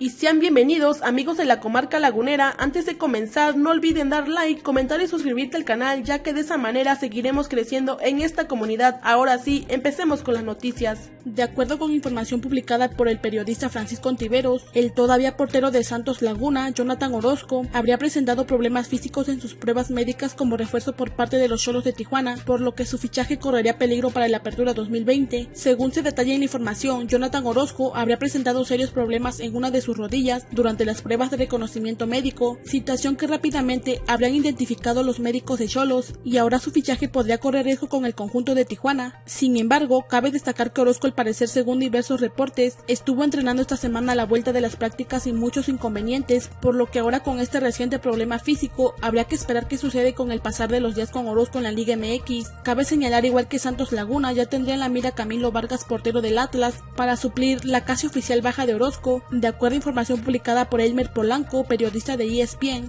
y sean bienvenidos amigos de la comarca lagunera. Antes de comenzar no olviden dar like, comentar y suscribirte al canal ya que de esa manera seguiremos creciendo en esta comunidad. Ahora sí, empecemos con las noticias. De acuerdo con información publicada por el periodista Francisco Ontiveros, el todavía portero de Santos Laguna, Jonathan Orozco, habría presentado problemas físicos en sus pruebas médicas como refuerzo por parte de los Cholos de Tijuana, por lo que su fichaje correría peligro para la apertura 2020. Según se detalla en la información, Jonathan Orozco habría presentado serios problemas en una de sus rodillas durante las pruebas de reconocimiento médico, situación que rápidamente habrían identificado los médicos de Cholos y ahora su fichaje podría correr riesgo con el conjunto de Tijuana. Sin embargo, cabe destacar que Orozco al parecer según diversos reportes estuvo entrenando esta semana a la vuelta de las prácticas sin muchos inconvenientes, por lo que ahora con este reciente problema físico habría que esperar qué sucede con el pasar de los días con Orozco en la Liga MX. Cabe señalar igual que Santos Laguna ya tendría en la mira Camilo Vargas portero del Atlas para suplir la casi oficial baja de Orozco, de acuerdo información publicada por Elmer Polanco, periodista de ESPN.